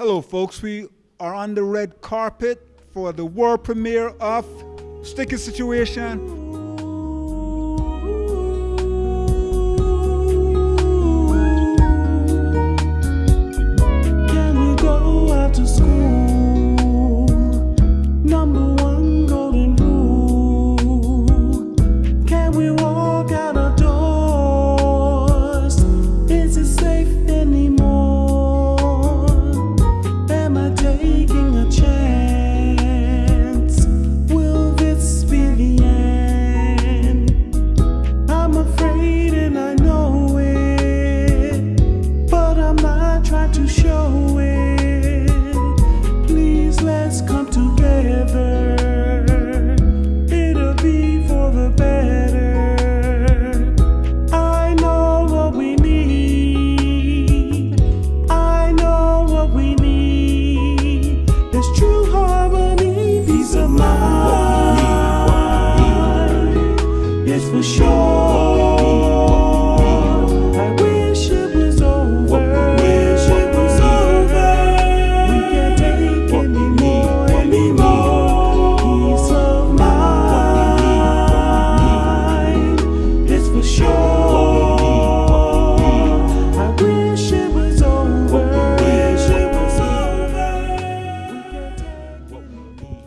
Hello, folks. We are on the red carpet for the world premiere of Sticky Situation.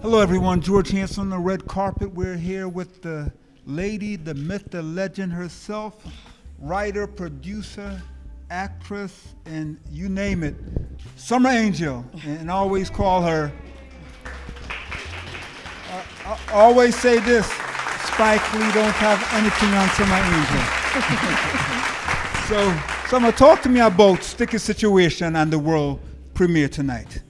Hello, everyone. George Hanson on the red carpet. We're here with the lady, the myth, the legend herself, writer, producer, actress, and you name it, Summer Angel. And always call her. I, I always say this: Spike Lee don't have anything on Summer Angel. so, Summer, talk to me about Sticky Situation and the world premiere tonight.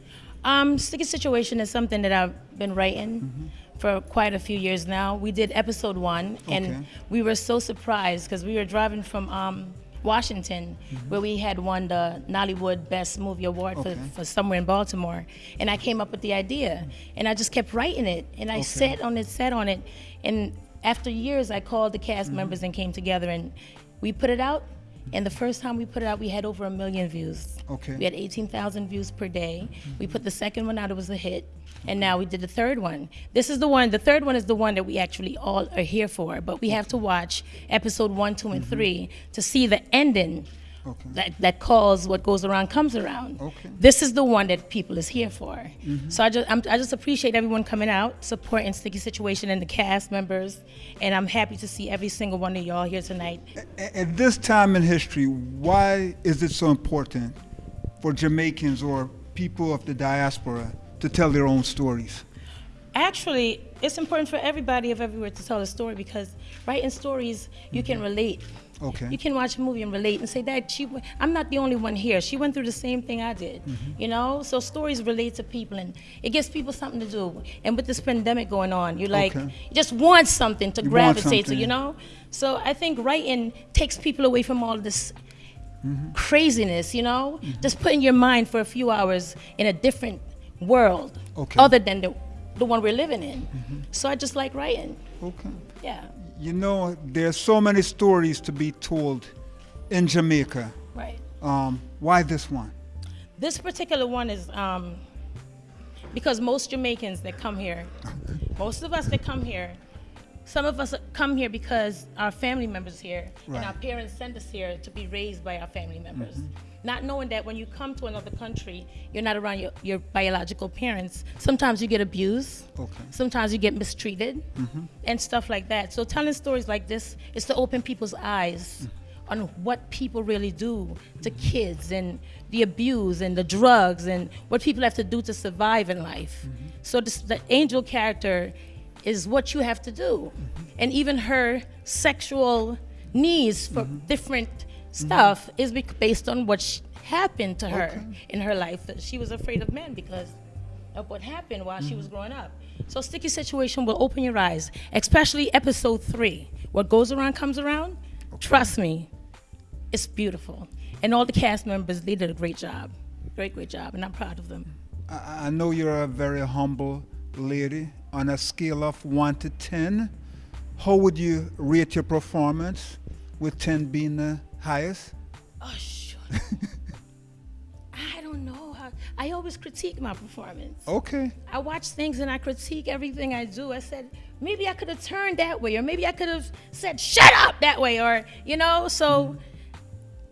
Um, Sticky Situation is something that I've been writing for quite a few years now. We did episode one, Okay. and we were so surprised because we were driving from um, Washington, where we had won the Nollywood Best Movie Award Okay. for, for somewhere in Baltimore. And I came up with the idea, and I just kept writing it, and I sat on it, sat on it, and after years, I called the cast members and came together, and we put it out. And the first time we put it out, we had over a million views. Okay. We had 18,000 views per day. We put the second one out, it was a hit. And now we did the third one. This is the one, the third one is the one that we actually all are here for. But we have to watch episode one, two, and three to see the ending Okay. that, that calls what goes around comes around. Okay. This is the one that people is here for. Mm-hmm. So I just, I'm, I just appreciate everyone coming out, supporting Sticky Situation and the cast members. And I'm happy to see every single one of y'all here tonight. A- At this time in history, why is it so important for Jamaicans or people of the diaspora to tell their own stories? Actually, it's important for everybody of everywhere to tell a story because writing stories, you can mm-hmm. relate. Okay. You can watch a movie and relate and say that she. I'm not the only one here. She went through the same thing I did. Mm-hmm. You know, so stories relate to people and it gives people something to do. And with this pandemic going on, you like Okay. you just want something to You gravitate to. You know, so I think writing takes people away from all this mm-hmm. craziness. You know, just putting your mind for a few hours in a different world Okay. other than the the one we're living in. So I just like writing. Okay. Yeah, You know, there's so many stories to be told in Jamaica. right. Um, why this one? This particular one is um, because most Jamaicans that come here, most of us that come here, some of us come here because our family members here Right. and our parents send us here to be raised by our family members. Mm-hmm. Not knowing that when you come to another country, you're not around your, your biological parents. Sometimes you get abused. Okay. Sometimes you get mistreated mm-hmm. and stuff like that. So telling stories like this is to open people's eyes mm-hmm. on what people really do to kids and the abuse and the drugs and what people have to do to survive in life. So this, the angel character is what you have to do. And even her sexual needs for mm-hmm. different stuff is bec- based on what sh- happened to her in her life. That She was afraid of men because of what happened while she was mm-hmm. growing up. So sticky situation will open your eyes, especially episode three. What goes around comes around. Trust me, it's beautiful. And all the cast members, they did a great job. Great, great job, and I'm proud of them. I, I know you're a very humble lady. On a scale of one to ten, how would you rate your performance? With ten being the highest. Oh, sure. I don't know how. I always critique my performance. Okay. I watch things and I critique everything I do. I said maybe I could have turned that way, or maybe I could have said shut up that way, or you know. So mm-hmm.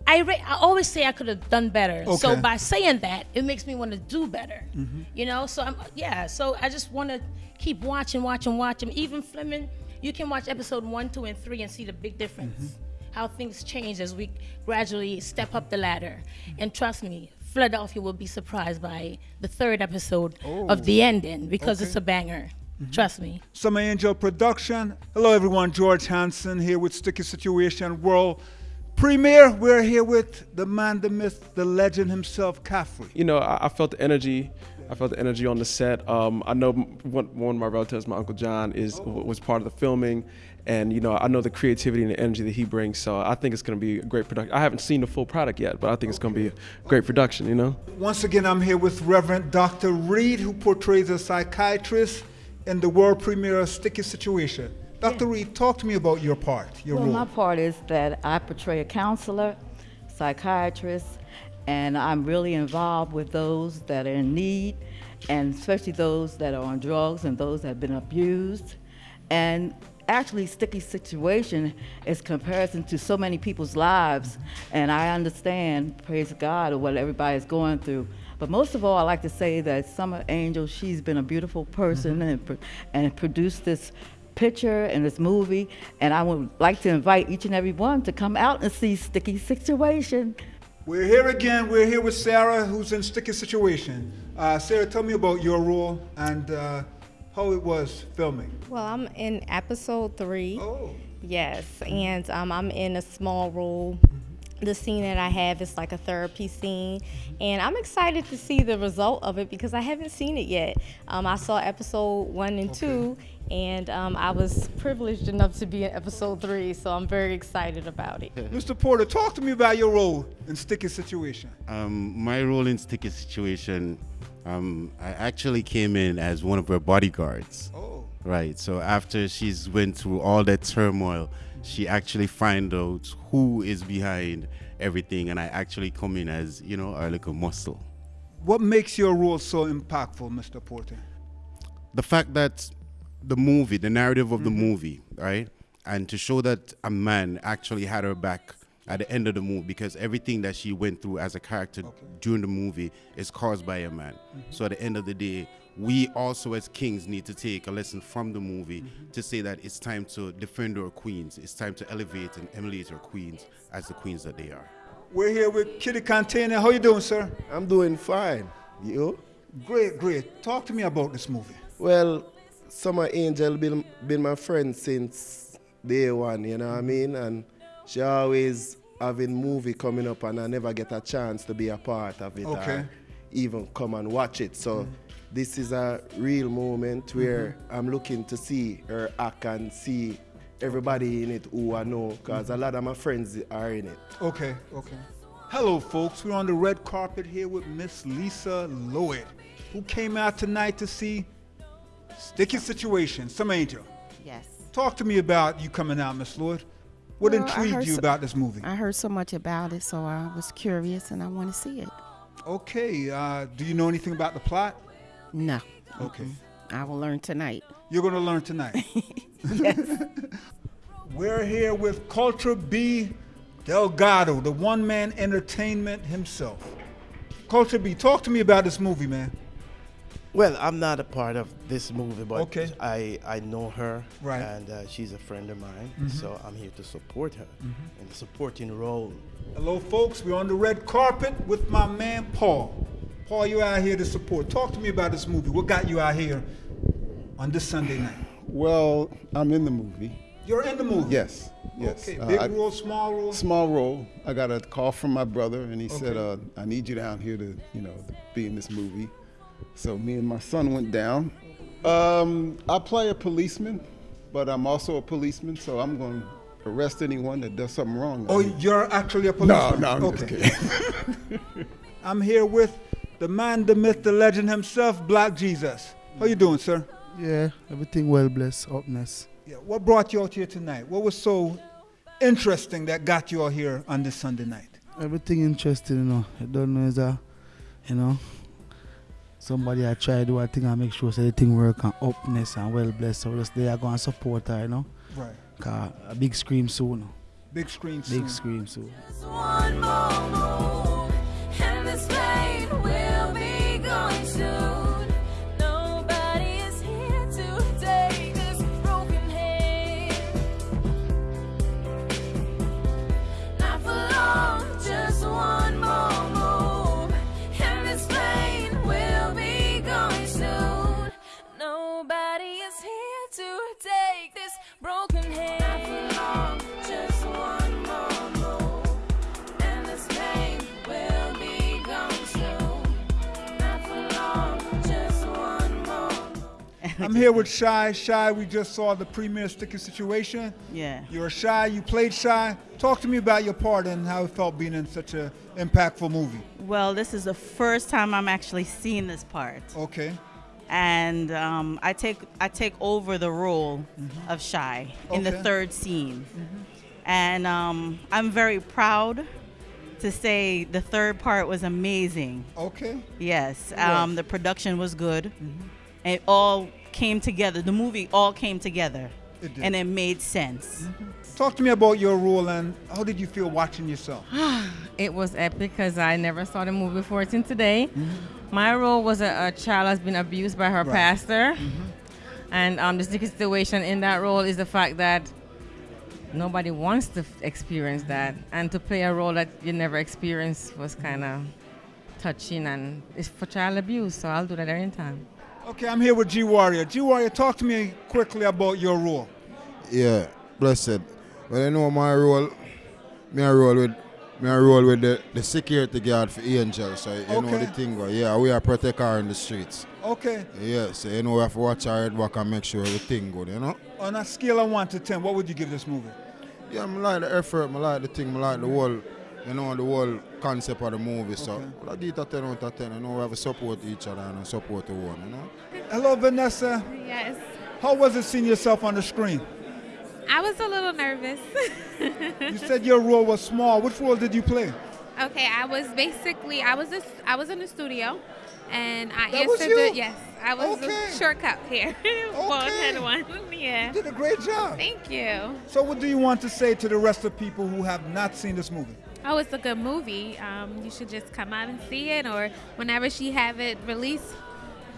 I ra- I always say I could have done better. Okay. So by saying that, it makes me want to do better. Mm-hmm. You know. So I'm yeah. So I just want to keep watching, watching, watching. Even Fleming, you can watch episode one, two, and three and see the big difference. Mm-hmm. How things change as we gradually step up the ladder. And trust me, Philadelphia will be surprised by the third episode of the ending because it's a banger. Trust me. Summer Angel Production. Hello, everyone. George Hansen here with Sticky Situation World Premiere. We're here with the man, the myth, the legend himself, Caffrey. you know, I, I felt the energy. I felt the energy on the set. Um, I know one, one of my relatives, my uncle John, is w- was part of the filming, and you know, I know the creativity and the energy that he brings. So I think it's going to be a great production. I haven't seen the full product yet, but I think it's going to be a great production. You know. Once again, I'm here with Reverend Dr. Reed, who portrays a psychiatrist in the world premiere of Sticky Situation. Dr. Reed, talk to me about your part, your Well, role. my part is that I portray a counselor, psychiatrist, and I'm really involved with those that are in need, and especially those that are on drugs and those that have been abused. And actually, sticky situation is comparison to so many people's lives, and I understand, praise God, what everybody's going through. But most of all, I like to say that Summer Angel, she's been a beautiful person mm-hmm. and, and produced this picture and this movie. And I would like to invite each and every one to come out and see Sticky Situation. We're here again. We're here with Sarah, who's in Sticky Situation. Uh, Sarah, tell me about your role and uh, how it was filming. Well, I'm in episode three. Oh. Yes, and um, I'm in a small role. The scene that I have is like a therapy scene, and I'm excited to see the result of it because I haven't seen it yet. Um, I saw episode one and two, and um, I was privileged enough to be in episode three, so I'm very excited about it. Mr. Porter, talk to me about your role in Sticky Situation. Um, my role in Sticky Situation, um, I actually came in as one of her bodyguards. Oh. Right. So after she's went through all that turmoil, she actually find out who is behind everything, and I actually come in as you know our little muscle. What makes your role so impactful, Mr. Porter? the fact that the movie, the narrative of the mm-hmm. movie, right, and to show that a man actually had her back at the end of the movie because everything that she went through as a character during the movie is caused by a man. Mm-hmm. So at the end of the day, we also as kings need to take a lesson from the movie mm-hmm. to say that it's time to defend our queens. It's time to elevate and emulate our queens as the queens that they are. We're here with Kitty Cantana. How you doing, sir? I'm doing fine. You? Great, great. Talk to me about this movie. Well, Summer Angel been been my friend since day one, you know what I mm-hmm. mean? And she always having movie coming up and I never get a chance to be a part of it Okay. or even come and watch it. So mm-hmm. This is a real moment where I'm looking to see her act and see everybody in it who I know because a lot of my friends are in it. Okay, okay. Hello, folks. We're on the red carpet here with Miss Lisa Lloyd, who came out tonight to see Sticky Situation, Summer Angel. Yes. Talk to me about you coming out, Miss Lloyd. What Well, intrigued you so- about this movie? I heard so much about it, so I was curious and I want to see it. Okay, uh, do you know anything about the plot? No. Okay. I will learn tonight. You're going to learn tonight. We're here with Culture B Delgado, the one man entertainment himself. Culture B, talk to me about this movie, man. Well, I'm not a part of this movie, but Okay. I, I know her, Right. And uh, she's a friend of mine, so I'm here to support her in the supporting role. Hello, folks. We're on the red carpet with my man Paul. Paul, you out here to support. Talk to me about this movie. What got you out here on this Sunday night? Well, I'm in the movie. You're in the movie. Yes, yes. Okay, Uh, big I- role, small role. Small role. I got a call from my brother, and he said, uh, "I need you down here to, you know, to be in this movie." So me and my son went down. Um, I play a policeman, but I'm also a policeman, so I'm going to arrest anyone that does something wrong. Oh, you're actually a policeman. no, no, I'm just kidding. I'm here with the man, the myth, the legend himself, Black Jesus. How you doing, sir? Yeah, everything well blessed, upness. Yeah. What brought you out here tonight? What was so interesting that got you out here on this Sunday night? Everything interesting, you know. I don't know is a, you know, somebody I try to do a thing and make sure so the thing work and upness and well blessed. So just there go and support her, you know. Right. Cause a big scream soon. Big screen soon. Big scream soon. I'm here with Shy. Shy, we just saw the premiere Sticky Situation. Yeah. You're Shy, you played Shy. Talk to me about your part and how it felt being in such an impactful movie. Well, this is the first time I'm actually seeing this part. Okay. And um, I take I take over the role of Shy in the third scene, and um, I'm very proud to say the third part was amazing. Okay. Yes, um, was. the production was good. It all came together. The movie all came together, It did. and it made sense. Talk to me about your role and how did you feel watching yourself? it was epic because I never saw the movie before till today. Mm-hmm. My role was a, a child has been abused by her Right. pastor, Mm-hmm. and um, the sticky situation in that role is the fact that nobody wants to f- experience that, and to play a role that you never experienced was kind of touching, and it's for child abuse. So I'll do that anytime. Okay, I'm here with G Warrior. G Warrior, talk to me quickly about your role. Yeah, blessed. Well, you know my role. Me a roll with me a roll with the, the security guard for Angel. So you know the thing. go. Yeah, we are protect her in the streets. Okay. Yeah, so you know we have to watch her head back and make sure everything good. You know. On a scale of 1 to 10, what would you give this movie? Yeah, I like the effort. I like the thing. I like the whole. You know the whole concept of the movie. So I give it a 10 out of 10. You know we have to support each other and support the one. You know. Hello, Vanessa. Yes. How was it seeing yourself on the screen? I was a little nervous. You said your role was small. Which role did you play? okay, I was basically I was a, I was in the studio, and I That was answered you? the yes. I was Okay. a shortcut here. One had one. Yeah. You did a great job. Thank you. So, what do you want to say to the rest of people who have not seen this movie? Oh, it's a good movie. Um, you should just come out and see it, or whenever she have it released,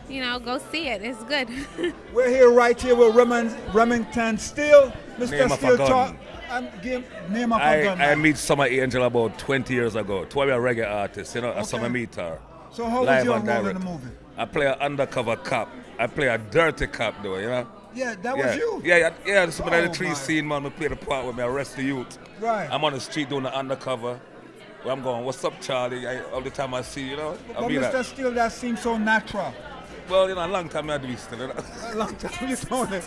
you know, go see it. It's good. We're here right here with Remington, Remington Steele. Mr. Name of a Steele, gun. talk. And give name of a I, gun. I meet Summer Angel about 20 years ago. To be a reggae artist, you know, okay. Summer meet her. So how was live your role in the movie? I play an undercover cop. I play a dirty cop, though, you know? Yeah, that yeah. was you. Yeah, yeah, yeah. Some of Oh, the three my. scene, man, we play the part where me arrest the youth. Right. I'm on the street doing the undercover. Where I'm going, what's up, Charlie? I, all the time I see, you know? But I'll Mr. like, Steele, that seems so natural. well, you know, a long time I do this, you know? A long time you doing it.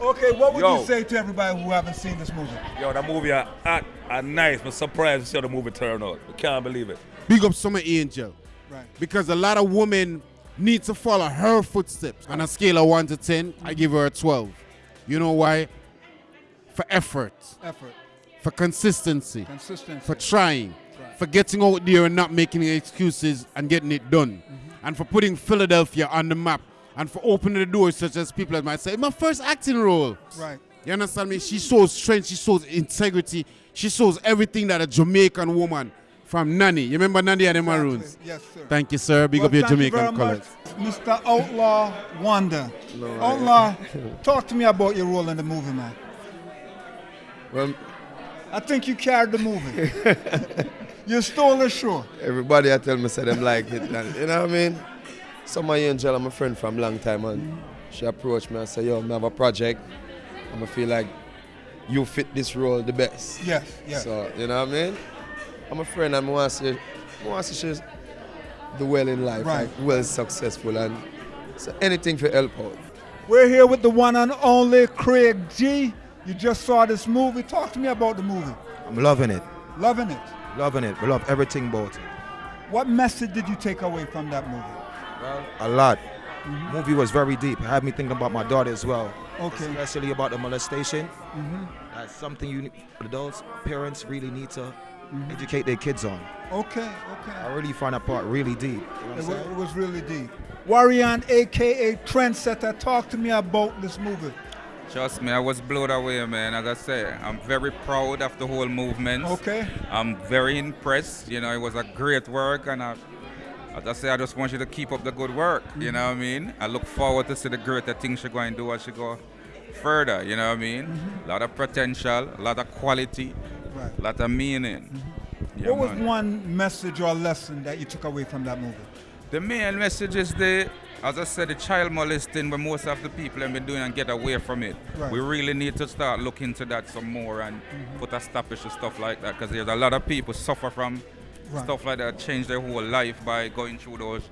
okay, what would Yo. you say to everybody who haven't seen this movie? Yo, that movie are hot and nice. I'm surprised to see how the movie turned out. I can't believe it. Big up Summer Angel. Right. Because a lot of women need to follow her footsteps. On a scale of 1 to 10, I give her a 12. You know why? For effort, Effort. for consistency, Consistency. for trying, for getting out there and not making excuses and getting it done, mm-hmm. and for putting Philadelphia on the map, and for opening the doors such as people might say, my first acting role. Right. You understand me? She shows strength, she shows integrity, she shows everything that a Jamaican woman from Nanny. You remember Nanny and the Maroons? Yes, sir. Thank you, sir. Big Well, up your thank you Jamaican very much, colors. Mr. Outlaw Wonder. Outlaw, talk to me about your role in the movie, man. Well, I think you carried the movie. you stole the show. everybody I tell me say them like it. And, you know what I mean? Summer Angel, I'm a friend from long time and she approached me and said, yo, I have a project. I'm gonna feel like you fit this role the best. Yes, yes. So, you know what I mean? I'm a friend and I want to see, I want to see she's well in life, Right. like well successful and so anything for help out. We're here with the one and only Craig G. You just saw this movie. Talk to me about the movie. I'm loving it. Loving it. Loving it. We love everything about it. What message did you take away from that movie? A lot. Movie was very deep. It had me thinking about my daughter as well. Okay. Especially about the molestation. Mhm. That's something you adults, parents really need to Mm-hmm. educate their kids on. Okay, okay. I really find that part really deep. You know what I'm It was, it was really deep. Warian, aka Trendsetter, talk to me about this movie. Trust me, I was blown away, man. As I say, I'm very proud of the whole movement. Okay. I'm very impressed. You know, it was a great work, and I, as I say, I just want you to keep up the good work. You know what I mean? I look forward to see the greater things she going to do as she go further. You know what I mean? A lot of potential, a lot of quality, Right. a lot of meaning. Yeah, what was man. one message or lesson that you took away from that movie? The main message is the, as I said, the child molesting, where most of the people have been doing and get away from it. Right. We really need to start looking into that some more and mm-hmm. put a stoppage to stuff like that because there's a lot of people suffer from Right. stuff like that, change their whole life by going through those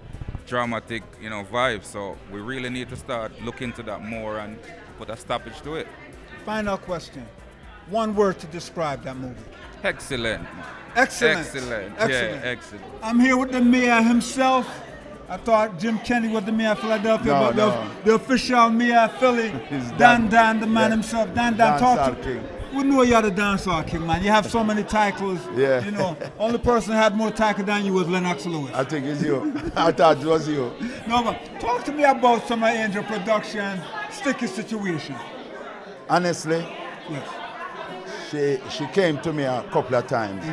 dramatic, you know, vibes. So we really need to start looking into that more and put a stoppage to it. Final question. One word to describe that movie. Excellent. Excellent. Excellent. Excellent. Yeah, excellent. I'm here with the mayor himself. I thought Jim Kennedy was the mayor of Philadelphia, No, but the, no. the official mayor of Philly, Dan Dan- Dan, the man yeah. himself. Dan Dan, talk Dancehall to king. We know you're the dancehall king, man. You have so many titles. Yeah. You know, only person who had more titles than you was Lennox Lewis. I think it's you. I thought it was you. No, but talk to me about Summer Angel production, sticky situation. Honestly, Yes. She she came to me a couple of times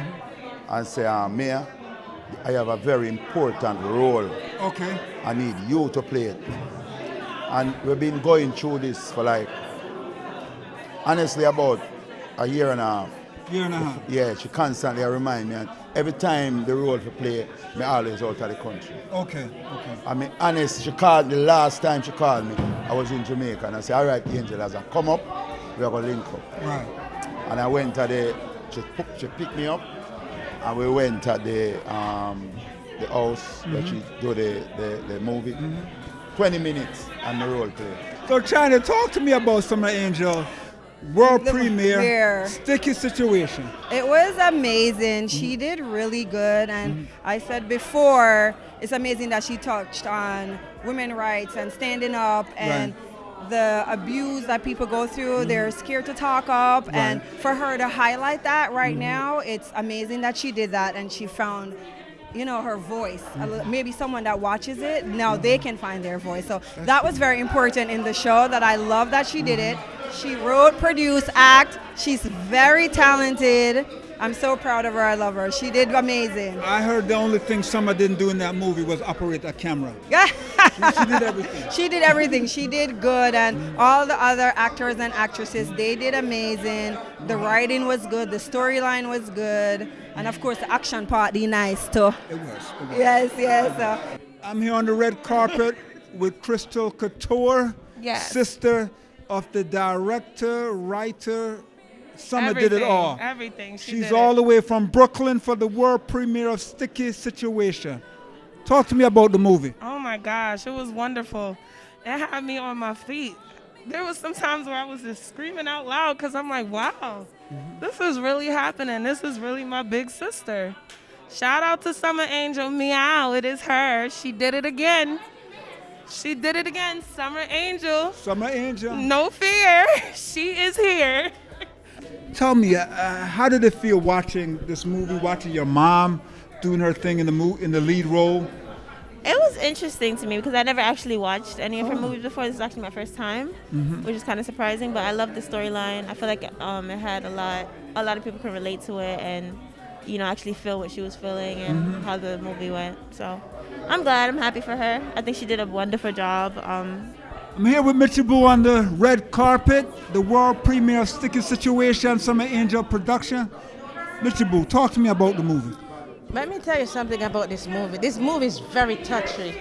and said, uh, Mayor, I have a very important role. Okay. I need you to play it. And we've been going through this for like, honestly, about a year and a half. Year and a half. Yeah, she constantly remind me. And every time the role to play, me always out of the country. Okay. Okay. I mean, honest, she called the last time she called me, I was in Jamaica, and I said, all right, Angel, as I come up, we are going to link up. Right. And I went to the, she, she picked me up, and we went to the, um, the house where she mm-hmm. do the, the, the movie. Mm-hmm. 20 minutes and the role play. So, China, talk to me about Summer Angel, world premiere, premiere. sticky situation. It was amazing. She mm-hmm. did really good. And I said before, it's amazing that she touched on women rights and standing up and the abuse that people go through. They're mm-hmm. scared to talk up. And for her to highlight that right mm-hmm. now, it's amazing that she did that and she found. You know her voice. Mm-hmm. Li- Maybe someone that watches it now they can find their voice. So that was very important in the show. That I love that she did it. She wrote, produced, act. She's very talented. I'm so proud of her. I love her. She did amazing. I heard the only thing Summer didn't do in that movie was operate a camera. she did everything. She did everything. She did good, and all the other actors and actresses they did amazing. The writing was good. The storyline was good, and of course the action part, the nice too. It was. It was. Yes, yes. uh, I'm here on the red carpet with Crystal Couture, Yes. sister of the director, writer. Summer did it all. everything. She She's all it. the way from Brooklyn for the world premiere of Sticky Situation. Talk to me about the movie. Oh my gosh, it was wonderful. It had me on my feet. There was some times where I was just screaming out loud because I'm like, wow, mm-hmm. this is really happening. This is really my big sister. Shout out to Summer Angel Meow. It is her. She did it again. She did it again. Summer Angel. Summer Angel. No fear. She is here. Tell me, uh, uh, how did it feel watching this movie, watching your mom doing her thing in the mo- in the lead role? It was interesting to me because I never actually watched any of her Oh. movies before. This is actually my first time, Mhm. which is kind of surprising. But I love the storyline. I feel like um, it had a lot. A lot of people can relate to it, and you know, actually feel what she was feeling and Mhm. how the movie went. So, I'm glad. I'm happy for her. I think she did a wonderful job. Um, I'm here with Mitchie Boo on the red carpet, the world premiere of Sticky Situation, Summer Angel production. Mitchie Boo, talk to me about the movie. Let me tell you something about this movie. This movie is very touchy.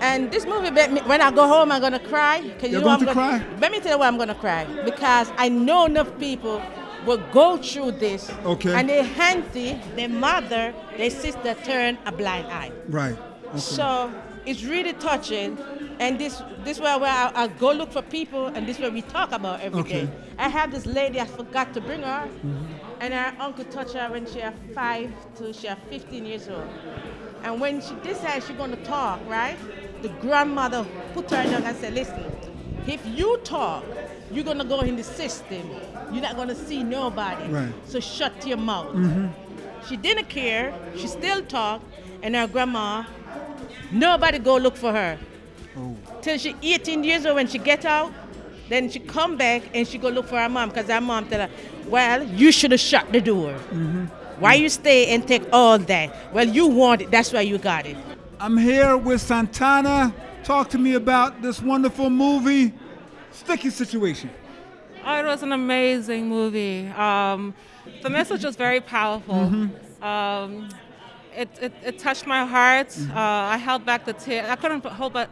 And this movie, me- when I go home, I'm gonna cry. 'cause You're know going I'm to gonna- cry? Let me tell you why I'm gonna cry. Because I know enough people will go through this. Okay. And their auntie, their mother, their sister turn a blind eye. Right. Okay. So it's really touching. And this this where where I, I go look for people, and this where we talk about every day. Okay. I have this lady I forgot to bring her, Mm-hmm. and her uncle touched her when she was five to she was 15 years old. And when she decides she's gonna talk, right? The grandmother put her down and said, "Listen, if you talk, you're gonna go in the system. You're not gonna see nobody. Right. So shut your mouth." Mhm. she didn't care. She still talked, and her grandma, nobody go look for her. Till she 18 years old when she get out, then she come back and she go look for her mom because her mom tell her, well, you should have shut the door. Why you stay and take all that? Well, you want it. That's why you got it. I'm here with Santana. Talk to me about this wonderful movie, Sticky Situation. Oh, it was an amazing movie. Um, the message was very powerful. Um, it, it, it touched my heart. Uh, I held back the tears. I couldn't hold back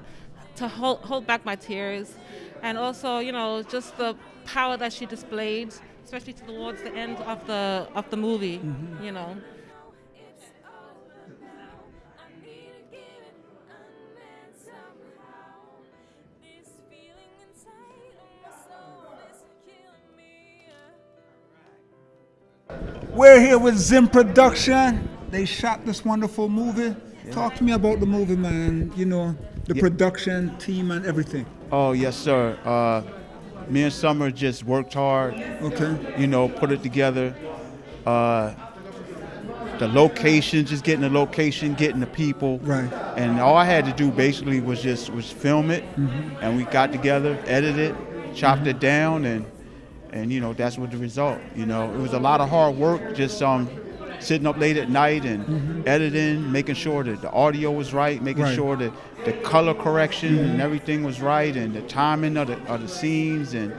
to hold, hold back my tears, and also, you know, just the power that she displayed, especially towards the end of the of the movie. Mm-hmm. You know. We're here with Zim Production. They shot this wonderful movie. Talk to me about the movie, man. You know, the production team and everything. Oh yes, sir. Uh, me and Summer just worked hard. Okay. You know, put it together. Uh, the location, just getting the location, getting the people. Right. And all I had to do basically was just was film it, Mhm. and we got together, edited it, chopped it down, and and you know that's what the result. You know, it was a lot of hard work, just um sitting up late at night and Mhm. editing, making sure that the audio was right, making Right. sure that the color correction and everything was right, and the timing of the of the scenes. And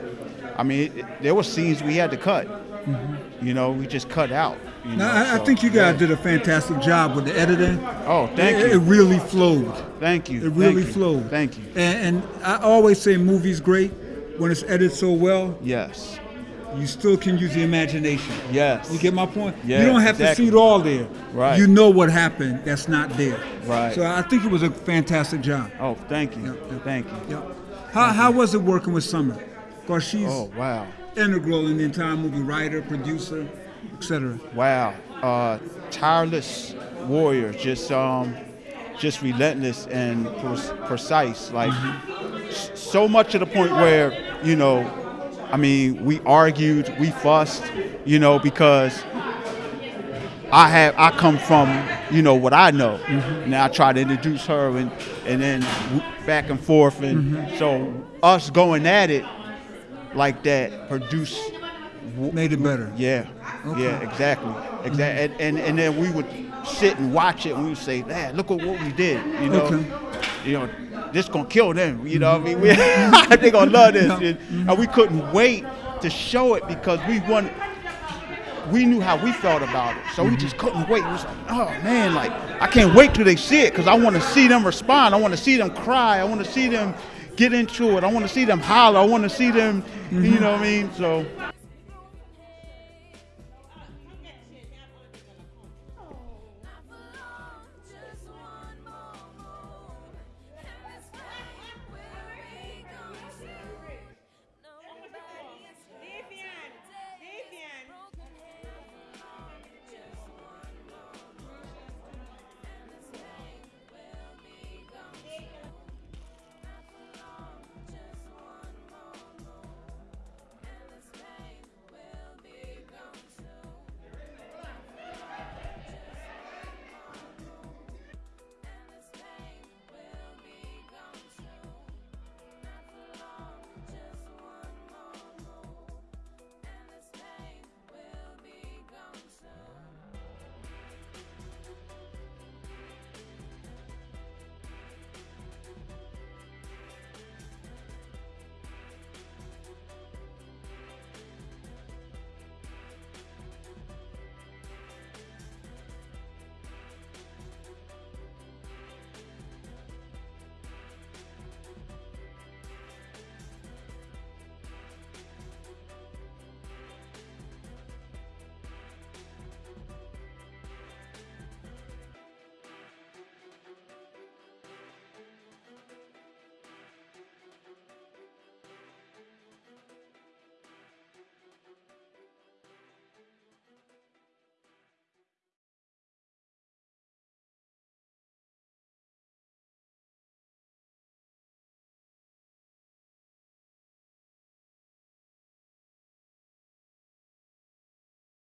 I mean, it, it- there were scenes we had to cut. Mhm. You know, we just cut out. You know, I, I think you guys yeah. did a fantastic job with the editing. Oh, thank it, you. It really flowed. Thank you. It really Thank you. flowed. Thank you. And, and I always say movies great when it's edited so well. Yes. You still can use the imagination. Yes. You get my point? Yeah, you don't have exactly. to see it all there. Right. You know what happened that's not there. Right. So I think it was a fantastic job. Oh, thank you. Thank you. How, how was it working with Summer? Because she's Oh, wow. integral in the entire movie, writer, producer, etc. Wow. Uh, tireless warrior, just um, just relentless and pre- precise. Like s- so much to the point where you know, I mean, we argued, we fussed, you know, because I have I come from you know what I know. Mm-hmm. Now I try to introduce her and and then back and forth, and mm-hmm. so us going at it like that produced made it better. Yeah, yeah, exactly, exactly. Mm-hmm. And, and and then we would sit and watch it, and we would say, "Man, look at what we did." You know, Okay. you know, this gonna kill them. You know, what I mean, we, they gonna love this, and, and we couldn't wait to show it because we wanted. We knew how we felt about it, so we mm-hmm. just couldn't wait. We was like, "Oh man, like I can't wait till they see it because I want to see them respond. I want to see them cry. I want to see them get into it. I want to see them holler. I want to see them, you mm-hmm. know what I mean? So